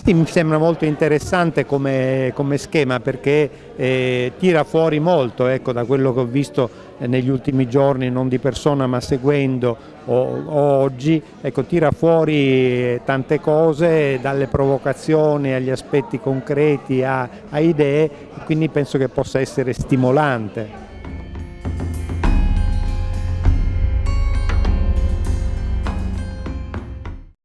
Infatti mi sembra molto interessante come, come schema perché eh, tira fuori molto ecco, da quello che ho visto eh, negli ultimi giorni, non di persona ma seguendo o, o oggi, ecco, tira fuori tante cose dalle provocazioni agli aspetti concreti a, a idee, quindi penso che possa essere stimolante.